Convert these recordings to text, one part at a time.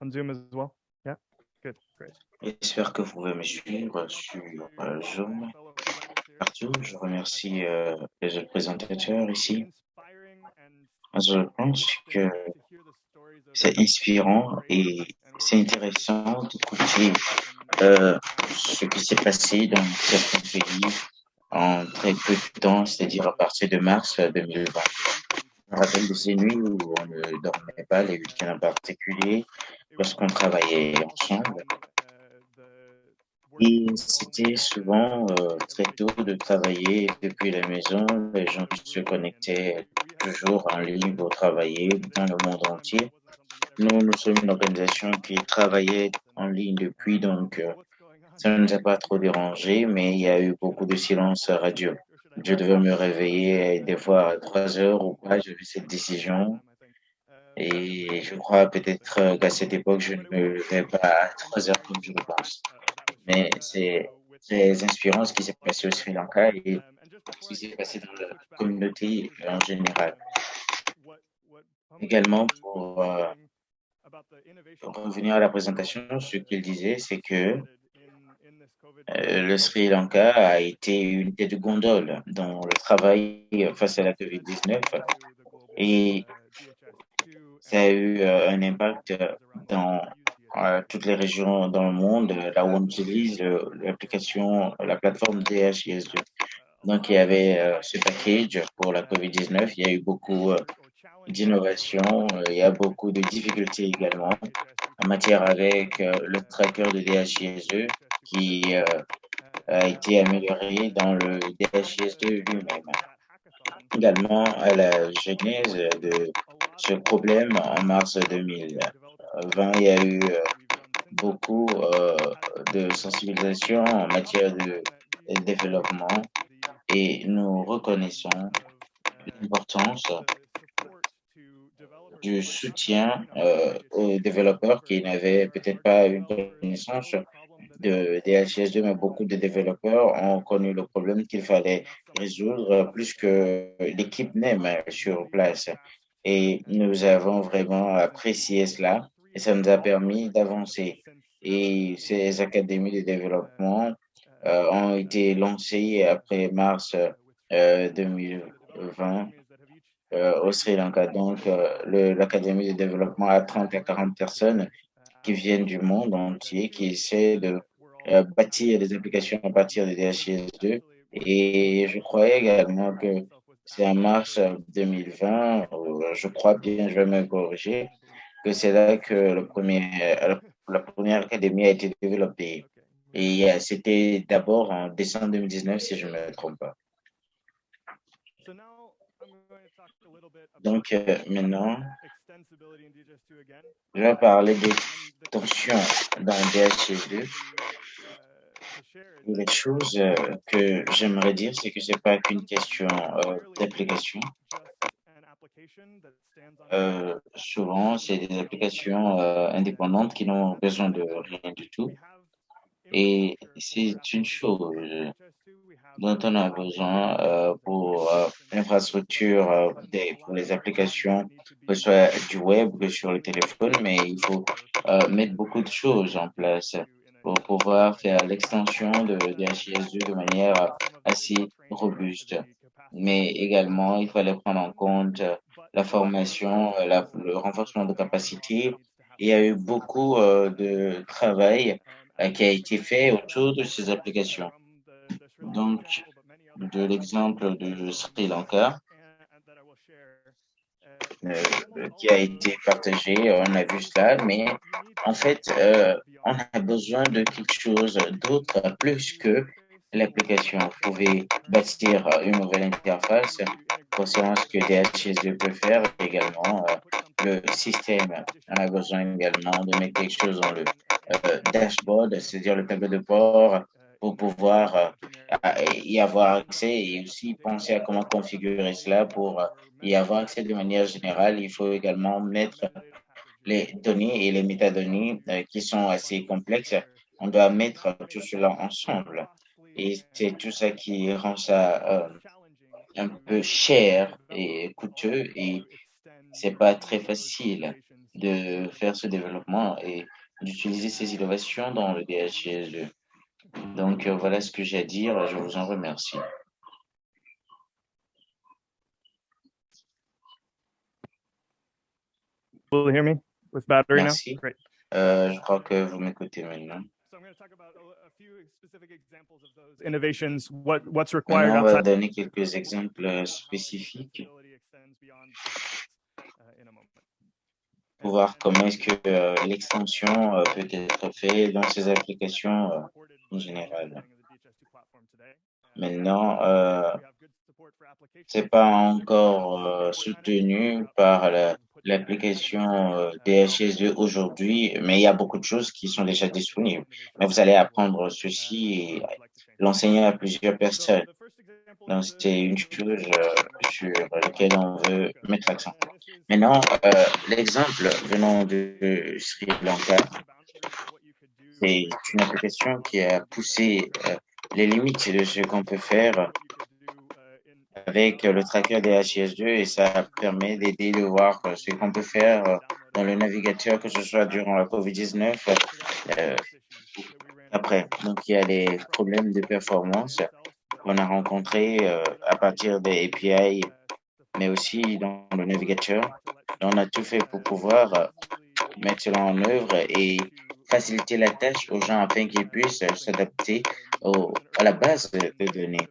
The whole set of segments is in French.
on Zoom as well? Yeah? Good, great. J'espère que vous pouvez me suivre sur euh, Zoom partout. Je remercie euh, les autres présentateurs ici. Je pense que c'est inspirant et c'est intéressant d'écouter euh, ce qui s'est passé dans certains pays en très peu de temps, c'est-à-dire à partir de mars 2020. Je me rappelle de ces nuits où on ne dormait pas, les week-ends en particulier, lorsqu'on travaillait ensemble. Et c'était souvent euh, très tôt de travailler depuis la maison. Les gens se connectaient toujours en ligne pour travailler dans le monde entier. Nous, nous sommes une organisation qui travaillait en ligne depuis, donc euh, ça ne nous a pas trop dérangé, mais il y a eu beaucoup de silence radio. Je devais me réveiller des fois à 3 heures ou pas, j'ai vu cette décision. Et je crois peut-être qu'à cette époque, je ne me levais pas à 3 heures comme je le pense. Mais c'est très inspirant ce qui s'est passé au Sri Lanka et ce qui s'est passé dans la communauté en général. Également, pour, euh, revenir à la présentation, ce qu'il disait, c'est que euh, le Sri Lanka a été une tête de gondole dans le travail face à la COVID-19 et ça a eu euh, un impact dans euh, toutes les régions dans le monde, là où on utilise l'application, la plateforme DHIS2. Donc, il y avait ce package pour la COVID-19. Il y a eu beaucoup d'innovations. Il y a beaucoup de difficultés également en matière avec le tracker de DHIS2 qui euh, a été amélioré dans le DHIS2 lui-même. Également à la genèse de ce problème en mars 2020, il y a eu euh, beaucoup euh, de sensibilisation en matière de développement et nous reconnaissons l'importance du soutien aux développeurs qui n'avaient peut-être pas une connaissance de DHIS2, mais beaucoup de développeurs ont connu le problème qu'il fallait résoudre plus que l'équipe même sur place. Et nous avons vraiment apprécié cela et ça nous a permis d'avancer. Et ces académies de développement euh, ont été lancées après mars 2020 euh, euh, au Sri Lanka. Donc, l'académie de développement a 30 à 40 personnes qui viennent du monde entier, qui essaient de bâtir des applications à partir de DHIS2. Et je croyais également que c'est en mars 2020, je crois bien, je vais me corriger, que c'est là que premier, la première académie a été développée. Et c'était d'abord en décembre 2019, si je ne me trompe pas. Donc euh, maintenant, je vais parler des tensions dans DHIS2 les choses euh, que j'aimerais dire, c'est que c'est pas qu'une question euh, d'application. Euh, souvent, c'est des applications indépendantes qui n'ont besoin de rien du tout. Et c'est une chose dont on a besoin pour l'infrastructure pour les applications, que ce soit du web, que sur le téléphone, mais il faut mettre beaucoup de choses en place pour pouvoir faire l'extension de DHIS2 de manière assez robuste. Mais également, il fallait prendre en compte la formation, le renforcement de capacité. Il y a eu beaucoup euh, de travail euh, qui a été fait autour de ces applications. Donc, de l'exemple de Sri Lanka, qui a été partagé, on a vu cela, mais en fait, euh, on a besoin de quelque chose d'autre plus que l'application. Vous pouvez bâtir une nouvelle interface concernant ce que DHIS2 peut faire également. Euh, le système on a besoin également de mettre quelque chose dans le euh, dashboard, c'est-à-dire le tableau de bord pour pouvoir y avoir accès et aussi penser à comment configurer cela pour y avoir accès de manière générale. Il faut également mettre les données et les métadonnées euh, qui sont assez complexes, on doit mettre tout cela ensemble. Et c'est tout ça qui rend ça euh, un peu cher et coûteux et c'est pas très facile. de faire ce développement et d'utiliser ces innovations dans le DHIS2. Donc, euh, voilà ce que j'ai à dire. Je vous en remercie. Will you hear me? With battery Merci. now? Great. Euh, je crois que vous m'écoutez maintenant. So I'm going to talk about a, a few specific examples of those innovations. What what's required Maintenant, on va donner quelques exemples spécifiques pour voir comment est-ce que euh, l'extension euh, peut être faite dans ces applications euh, en général. Maintenant, euh, c'est pas encore euh, soutenu par la- l'application euh, DHS2 aujourd'hui, mais il y a beaucoup de choses qui sont déjà disponibles. Mais vous allez apprendre ceci l'enseigner à plusieurs personnes. Donc, c'est une chose euh, sur laquelle on veut mettre l'accent. Maintenant, euh, l'exemple venant de Sri Lanka, c'est une application qui a poussé euh, les limites de ce qu'on peut faire avec le tracker des HIS2 et ça permet d'aider de voir ce qu'on peut faire dans le navigateur, que ce soit durant la COVID-19 euh, après. Donc, il y a les problèmes de performance qu'on a rencontrés euh, à partir des API, mais aussi dans le navigateur. On a tout fait pour pouvoir euh, mettre cela en œuvre et faciliter la tâche aux gens afin qu'ils puissent s'adapter à la base de, données.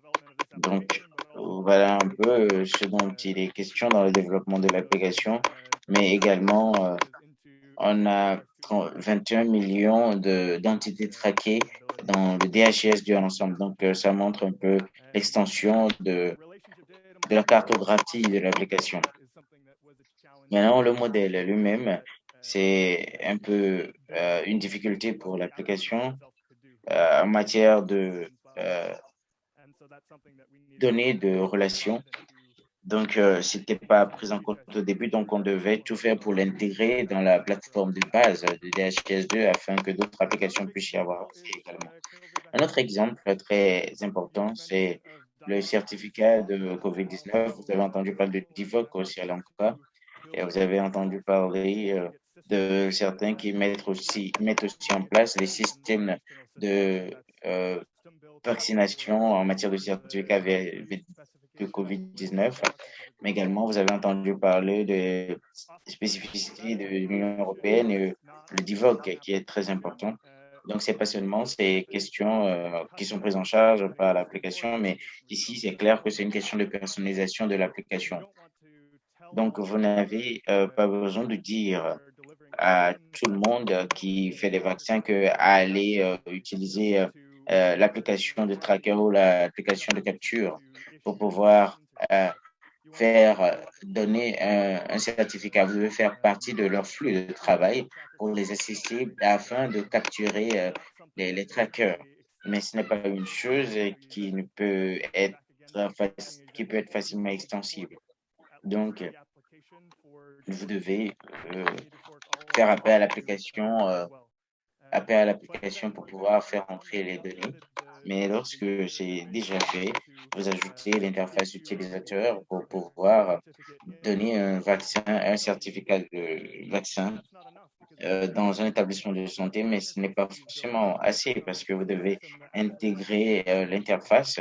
Donc, voilà un peu euh, ce dont il est question dans le développement de l'application, mais également, euh, on a 30 21 millions de- d'entités traquées dans le DHIS du ensemble. Donc, euh, ça montre un peu l'extension de, de la cartographie de l'application. Maintenant, le modèle lui-même, c'est un peu euh, une difficulté pour l'application euh, en matière de données de relations. Donc, euh, c'était pas pris en compte au début, donc on devait tout faire pour l'intégrer dans la plateforme de base de DHIS2 afin que d'autres applications puissent y avoir également. Un autre exemple très important, c'est le certificat de COVID-19. Vous avez entendu parler de DIVOC au Sri Lanka et vous avez entendu parler euh, de certains qui mettent aussi, aussi en place les systèmes de euh, vaccination en matière de certificat de COVID-19. Mais également, vous avez entendu parler des spécificités de l'Union européenne et le DIVOC qui est très important. Donc, c'est pas seulement ces questions euh, qui sont prises en charge par l'application, mais ici, c'est clair que c'est une question de personnalisation de l'application. Donc, vous n'avez euh, pas besoin de dire à tout le monde qui fait des vaccins que aller euh, utiliser l'application de tracker ou l'application de capture pour pouvoir euh, faire euh, donner un, certificat. Vous devez faire partie de leur flux de travail pour les assister afin de capturer euh, les, trackers. Mais ce n'est pas une chose qui ne peut être qui peut être facilement extensible. Donc, vous devez faire appel à l'application, appel à l'application pour pouvoir faire entrer les données. Mais lorsque c'est déjà fait, vous ajoutez l'interface utilisateur pour pouvoir donner un vaccin, un certificat de vaccin euh, dans un établissement de santé, mais ce n'est pas forcément assez parce que vous devez intégrer euh, l'interface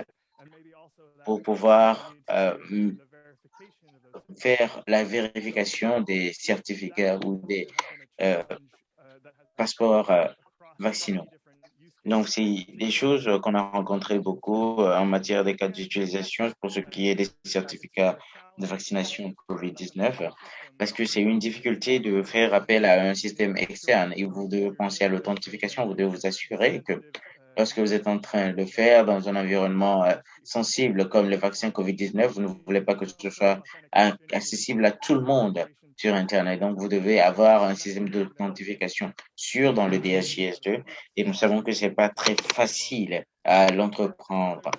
pour pouvoir euh, faire la vérification des certificats ou des euh, passeports euh, vaccinaux. Donc, c'est des choses qu'on a rencontrées beaucoup euh, en matière des cas d'utilisation pour ce qui est des certificats de vaccination COVID-19, parce que c'est une difficulté de faire appel à un système externe et vous devez penser à l'authentification, vous devez vous assurer que lorsque vous êtes en train de le faire dans un environnement euh, sensible comme le vaccin COVID-19, vous ne voulez pas que ce soit euh, accessible à tout le monde sur Internet. Donc, vous devez avoir un système d'authentification sûr dans le DHIS2 et nous savons que c'est pas très facile à l'entreprendre.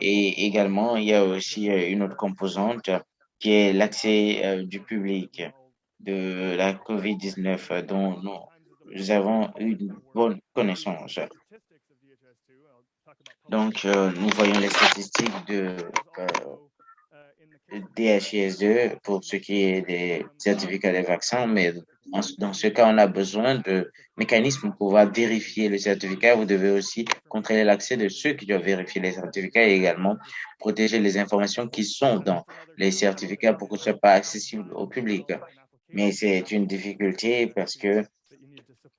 Et également, il y a aussi euh, une autre composante qui est l'accès euh, du public de la COVID-19 euh, dont nous avons une bonne connaissance. Donc, euh, nous voyons les statistiques de, DHIS2 pour ce qui est des certificats des vaccins, mais dans ce cas, on a besoin de mécanismes pour pouvoir vérifier le certificat. Vous devez aussi contrôler l'accès de ceux qui doivent vérifier les certificats et également protéger les informations qui sont dans les certificats pour que ce soit pas accessible au public. Mais c'est une difficulté parce que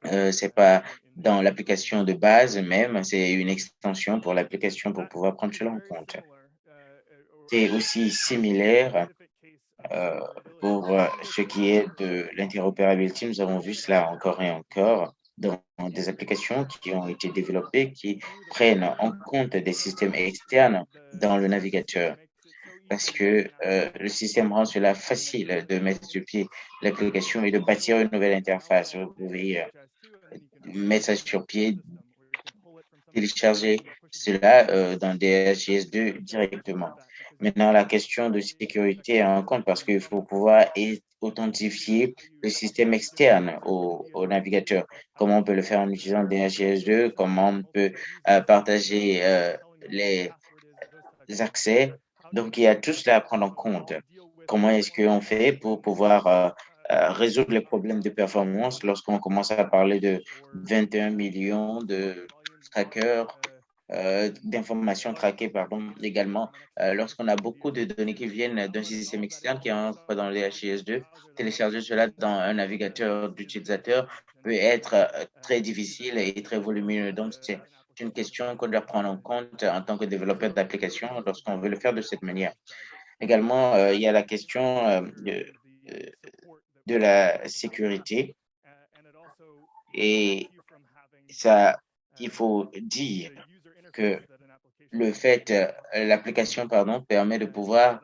euh, c'est pas dans l'application de base même, c'est une extension pour l'application pour pouvoir prendre cela en compte. C'est aussi similaire euh, pour euh, ce qui est de l'interopérabilité. Nous avons vu cela encore et encore dans des applications qui ont été développées qui prennent en compte des systèmes externes dans le navigateur parce que euh, le système rend cela facile de mettre sur pied l'application et de bâtir une nouvelle interface. Vous pouvez mettre ça sur pied, télécharger cela dans DHIS2 directement. Maintenant, la question de sécurité en compte parce qu'il faut pouvoir authentifier le système externe au, navigateur. Comment on peut le faire en utilisant DHIS2, comment on peut euh, partager euh, les, accès? Donc, il y a tout cela à prendre en compte. Comment est-ce qu'on fait pour pouvoir euh, résoudre les problèmes de performance lorsqu'on commence à parler de 21 millions de trackers, euh, d'informations traquées, pardon, également, euh, lorsqu'on a beaucoup de données qui viennent d'un système externe qui entre dans les HIS2, télécharger cela dans un navigateur d'utilisateur peut être euh, très difficile et très volumineux. Donc, c'est une question qu'on doit prendre en compte en tant que développeur d'application lorsqu'on veut le faire de cette manière. Également, il y a la question de, la sécurité et ça, il faut dire que le fait, l'application, pardon, permet de pouvoir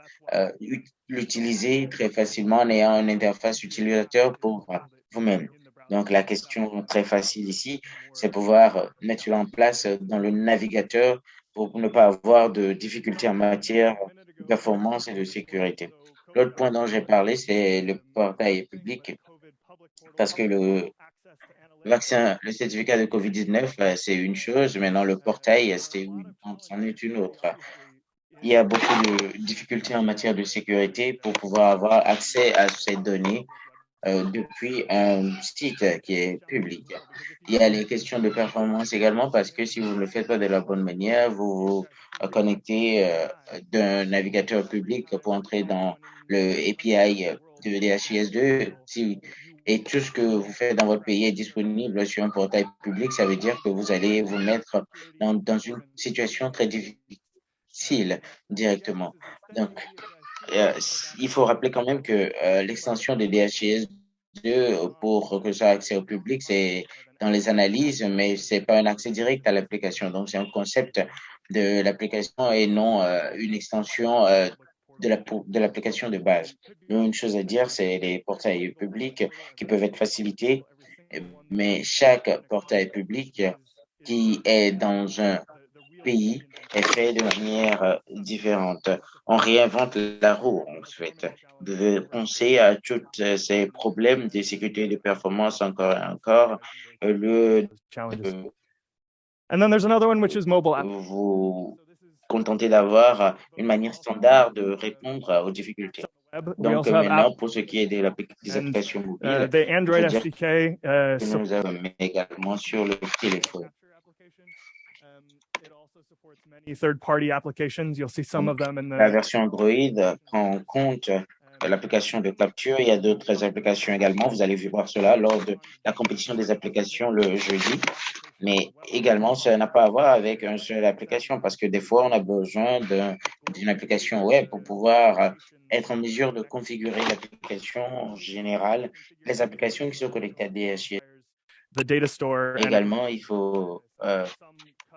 l'utiliser très facilement en ayant une interface utilisateur pour vous-même. Donc, la question très facile ici, c'est pouvoir mettre cela en place dans le navigateur pour ne pas avoir de difficultés en matière de performance et de sécurité. L'autre point dont j'ai parlé, c'est le portail public, parce que le vaccin, le certificat de COVID-19, c'est une chose, maintenant le portail, c'en est une autre. Il y a beaucoup de difficultés en matière de sécurité pour pouvoir avoir accès à ces données euh, depuis un site qui est public. Il y a les questions de performance également parce que si vous ne le faites pas de la bonne manière, vous vous connectez euh, d'un navigateur public pour entrer dans le API de DHIS2. Si, et tout ce que vous faites dans votre pays est disponible sur un portail public, ça veut dire que vous allez vous mettre dans, une situation très difficile directement. Donc, euh, il faut rappeler quand même que euh, l'extension de DHIS 2 pour que ça accès au public, c'est dans les analyses, mais c'est pas un accès direct à l'application. Donc, c'est un concept de l'application et non euh, une extension de la de l'application de base. Une chose à dire, c'est les portails publics qui peuvent être facilités, mais chaque portail public qui est dans un pays est fait de manière euh, différente. On réinvente la roue, en fait. De penser à tous ces problèmes de sécurité et de performance encore et encore. Euh, le, And then there's another one which is mobile Vous contentez d'avoir une manière standard de répondre aux difficultés. Donc maintenant, pour ce qui est des, des applications mobiles, uh, uh, nous avons également sur le téléphone. La version Android prend en compte l'application de capture. Il y a d'autres applications également. Vous allez voir cela lors de la compétition des applications le jeudi. Mais également, ça n'a pas à voir avec une seule application parce que des fois, on a besoin d'une application web pour pouvoir être en mesure de configurer l'application générale, les applications qui sont connectées à DHIS. Également, il faut euh,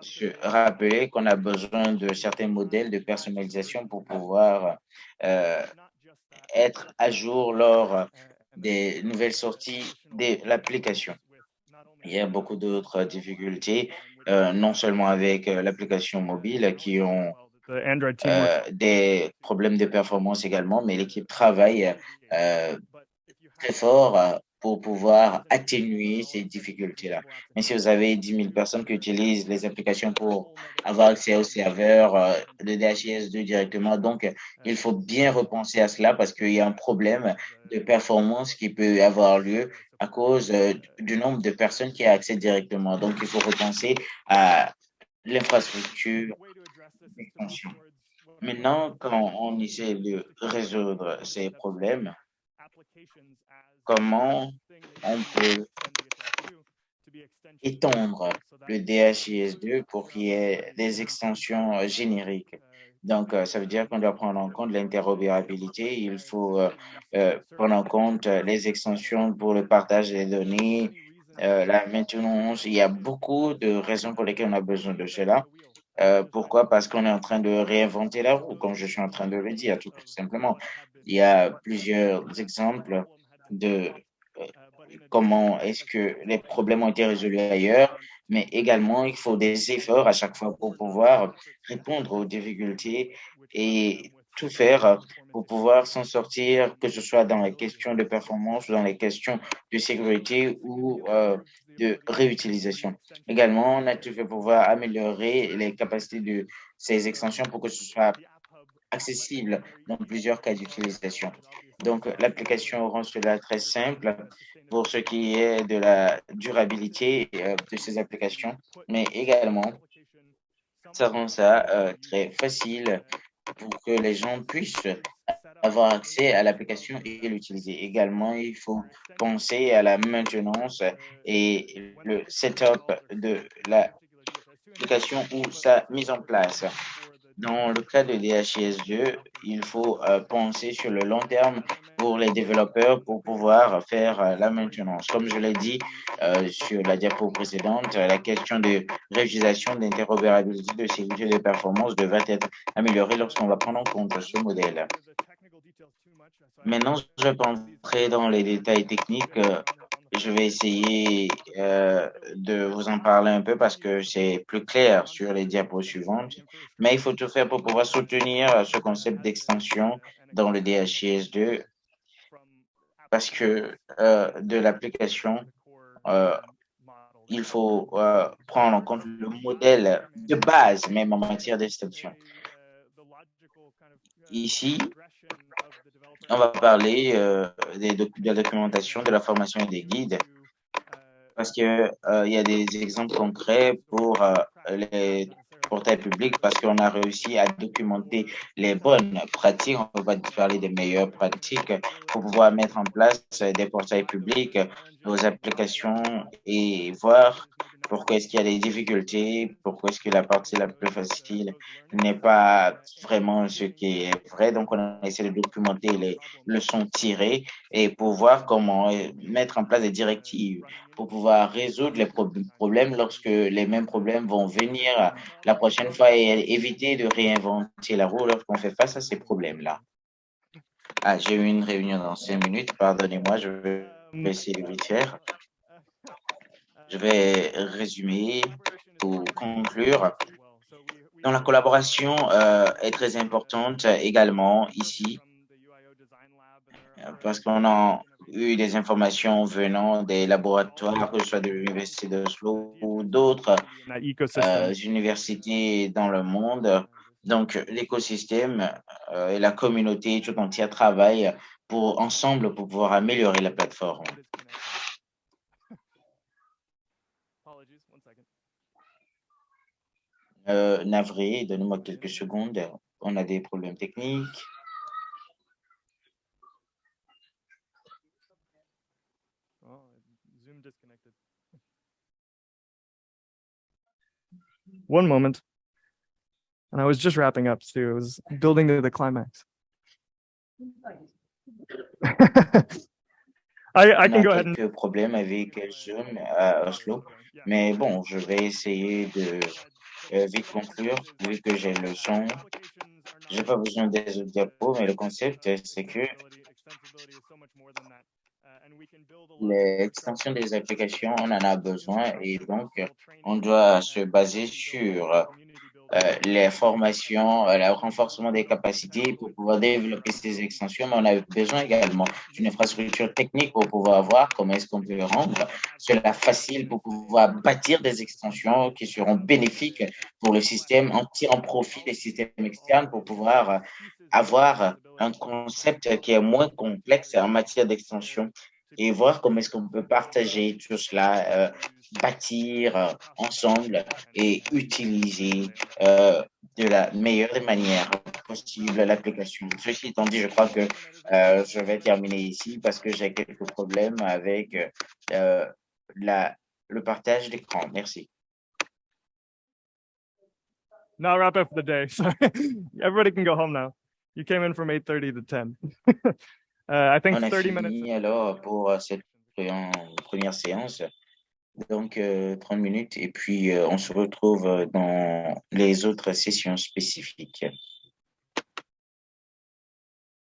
se rappeler qu'on a besoin de certains modèles de personnalisation pour pouvoir euh, être à jour lors des nouvelles sorties de l'application. Il y a beaucoup d'autres difficultés, euh, non seulement avec euh, l'application mobile qui ont euh, des problèmes de performance également, mais l'équipe travaille très fort pour pouvoir atténuer ces difficultés-là. Mais si vous avez 10 000 personnes qui utilisent les applications pour avoir accès au serveur euh, de DHIS2 directement, donc il faut bien repenser à cela parce qu'il y a un problème de performance qui peut avoir lieu à cause euh, du nombre de personnes qui accès directement. Donc, il faut repenser à l'infrastructure. Maintenant, quand on essaie de résoudre ces problèmes, comment on peut étendre le DHIS2 pour qu'il y ait des extensions génériques. Donc, euh, ça veut dire qu'on doit prendre en compte l'interopérabilité. Il faut euh, euh, prendre en compte les extensions pour le partage des données, la maintenance. Il y a beaucoup de raisons pour lesquelles on a besoin de cela. pourquoi? Parce qu'on est en train de réinventer la roue, comme je suis en train de le dire, tout simplement. Il y a plusieurs exemples de euh, comment est-ce que les problèmes ont été résolus ailleurs, mais également il faut des efforts à chaque fois pour pouvoir répondre aux difficultés et tout faire pour pouvoir s'en sortir, que ce soit dans les questions de performance ou dans les questions de sécurité ou euh, de réutilisation. Également, on a tout fait pour pouvoir améliorer les capacités de ces extensions pour que ce soit accessible dans plusieurs cas d'utilisation. Donc, l'application rend cela très simple pour ce qui est de la durabilité euh, de ces applications, mais également, ça rend ça euh, très facile pour que les gens puissent avoir accès à l'application et l'utiliser. Également, il faut penser à la maintenance et le setup de l'application ou sa mise en place. Dans le cas de DHIS2, il faut euh, penser sur le long terme pour les développeurs pour pouvoir faire euh, la maintenance. Comme je l'ai dit euh, sur la diapo précédente, la question de réutilisation, d'interopérabilité, de sécurité de performance devrait être améliorée lorsqu'on va prendre en compte ce modèle. Maintenant, je vais entrer dans les détails techniques je vais essayer euh, de vous en parler un peu parce que c'est plus clair sur les diapos suivantes. Mais il faut tout faire pour pouvoir soutenir ce concept d'extension dans le DHIS2 parce que euh, de l'application, euh, il faut euh, prendre en compte le modèle de base, même en matière d'extension. Ici, on va parler euh, de la documentation, de la formation et des guides, parce que euh, y a des exemples concrets pour euh, les portails publics, parce qu'on a réussi à documenter les bonnes pratiques. On va parler des meilleures pratiques pour pouvoir mettre en place des portails publics, nos applications et voir pourquoi est-ce qu'il y a des difficultés, pourquoi est-ce que la partie la plus facile n'est pas vraiment ce qui est vrai? Donc, on a essayé de documenter les leçons tirées et pour voir comment mettre en place des directives pour pouvoir résoudre les problèmes lorsque les mêmes problèmes vont venir la prochaine fois et éviter de réinventer la roue lorsqu'on fait face à ces problèmes-là. Ah, j'ai eu une réunion dans cinq minutes, pardonnez-moi, je vais essayer de vite faire. Je vais résumer ou conclure. Donc, la collaboration euh, est très importante également ici parce qu'on a eu des informations venant des laboratoires, que ce soit de l'Université d'Oslo ou d'autres euh, universités dans le monde. Donc, l'écosystème euh, et la communauté tout entière travaillent pour, ensemble pour pouvoir améliorer la plateforme. Euh, navré, donnez-moi quelques secondes. On a des problèmes techniques. Oh, Zoom disconnected. One moment. And I was just wrapping up too. It was building to the climax. I, I can go ahead and... quelques problèmes avec Zoom à Oslo, mais bon, je vais essayer de euh, vite conclure, vu que j'ai le son. J'ai pas besoin des autres diapos, mais le concept, c'est que l'extension des applications, on en a besoin et donc on doit se baser sur euh, les formations, euh, le renforcement des capacités pour pouvoir développer ces extensions, mais on a besoin également d'une infrastructure technique pour pouvoir voir comment est-ce qu'on peut rendre cela facile pour pouvoir bâtir des extensions qui seront bénéfiques pour le système en tirant profit des systèmes externes pour pouvoir avoir un concept qui est moins complexe en matière d'extension et voir comment est-ce qu'on peut partager tout cela, euh, bâtir euh, ensemble et utiliser euh, de la meilleure des manières possible l'application. Ceci étant dit, je crois que euh, je vais terminer ici parce que j'ai quelques problèmes avec euh, la, le partage d'écran. Merci. Now wrap up for the day. Sorry. Everybody can go home now. You came in from 8.30 to 10. uh, I think On a 30 minutes. fini alors pour euh, cette pre- première séance. Donc, euh, 30 minutes et puis euh, on se retrouve euh, dans les autres sessions spécifiques.